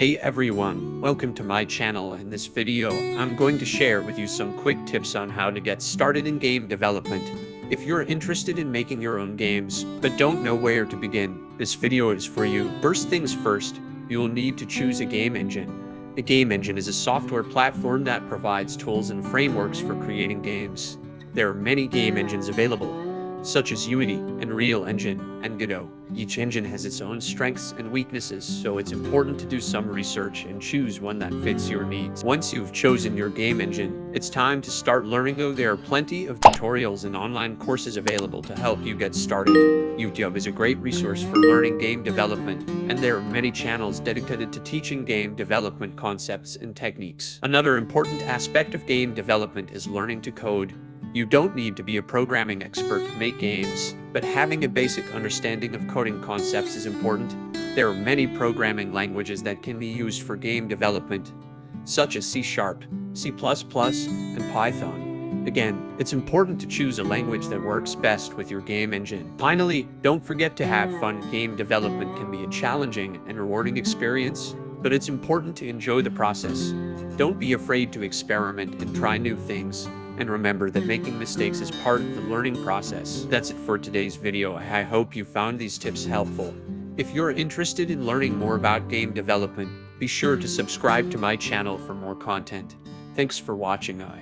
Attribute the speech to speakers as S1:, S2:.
S1: Hey everyone, welcome to my channel. In this video, I'm going to share with you some quick tips on how to get started in game development. If you're interested in making your own games, but don't know where to begin, this video is for you. First things first, you'll need to choose a game engine. A game engine is a software platform that provides tools and frameworks for creating games. There are many game engines available, such as Unity, and Unreal Engine, and Godot. Each engine has its own strengths and weaknesses, so it's important to do some research and choose one that fits your needs. Once you've chosen your game engine, it's time to start learning though there are plenty of tutorials and online courses available to help you get started. YouTube is a great resource for learning game development, and there are many channels dedicated to teaching game development concepts and techniques. Another important aspect of game development is learning to code. You don't need to be a programming expert to make games, but having a basic understanding of coding concepts is important. There are many programming languages that can be used for game development, such as C Sharp, C++, and Python. Again, it's important to choose a language that works best with your game engine. Finally, don't forget to have fun. Game development can be a challenging and rewarding experience, but it's important to enjoy the process. Don't be afraid to experiment and try new things. And remember that making mistakes is part of the learning process. That's it for today's video. I hope you found these tips helpful. If you're interested in learning more about game development, be sure to subscribe to my channel for more content. Thanks for watching. I